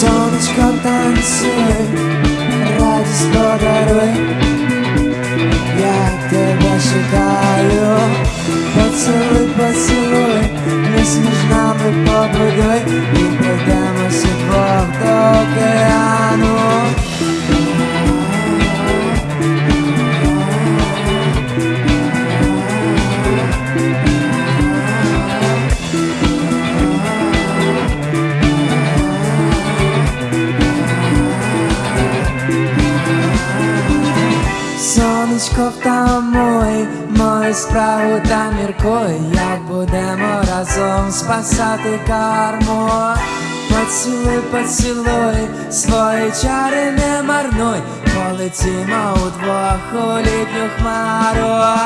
songs dancing подаруй, я тебе шукаю, поцілуй, поцілуй, між між нами побудуй, і пройдемося двох до океану. Сонечко втамуй, мою справу та міркуй, як будемо разом спасати карму. Поцілуй, поцілуй, свої чари не марнуй, полетімо удвох у літню хмару.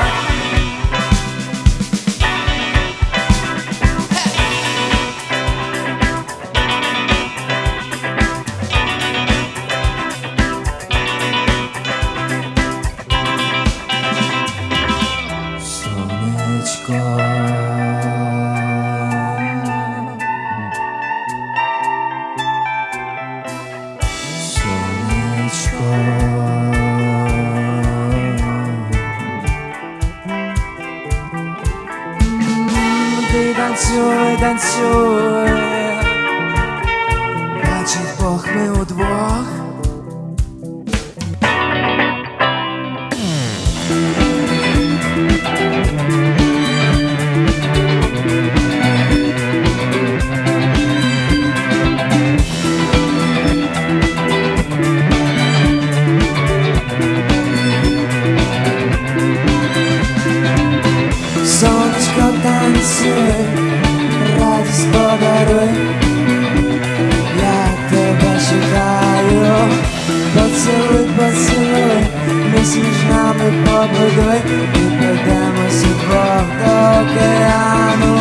Танцюй, танцюй. Бачить Бог ми удвох. Танцюй, радість подаруй, я тебе шукаю, поцілуй, поцілуй, ми між нами побудуй, і пройдемося двох до океану.